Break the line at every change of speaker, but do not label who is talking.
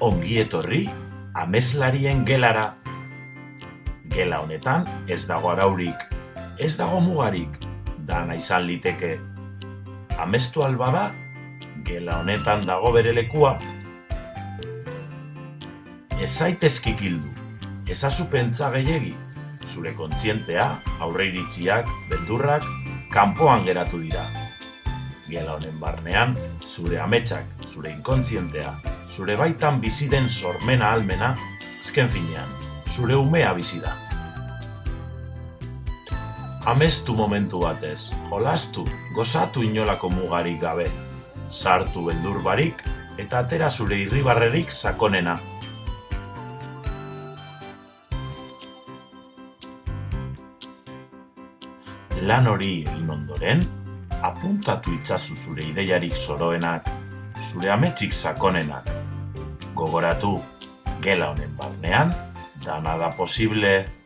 ongi etorri ameslarien gelara. Gela honetan ez dago araurik, ez dago mugarik, dana izan liteke. Amestu alba da, gela honetan dago bere lekua. Ez zaitezkik hildu, ezazu pentsa gehiegi, zure kontzientea, aurre iritziak, beldurrak, kanpoan geratu dira. Gela honen barnean, zure ametsak, zure inkontzientea, zure baitan bizi den sormena almena, ezken finean, zure umea bizi da. Amestu momentu batez, jolastu, gozatu inolako mugarik gabe, sartu beldur barik eta atera zure irribarrerik sakonena. Lan hori egin ondoren, apuntatu itzazu zure ideiarik soroenak, zure ametsik sakonenak. Gogoratu, gela honen barnean, dana da posible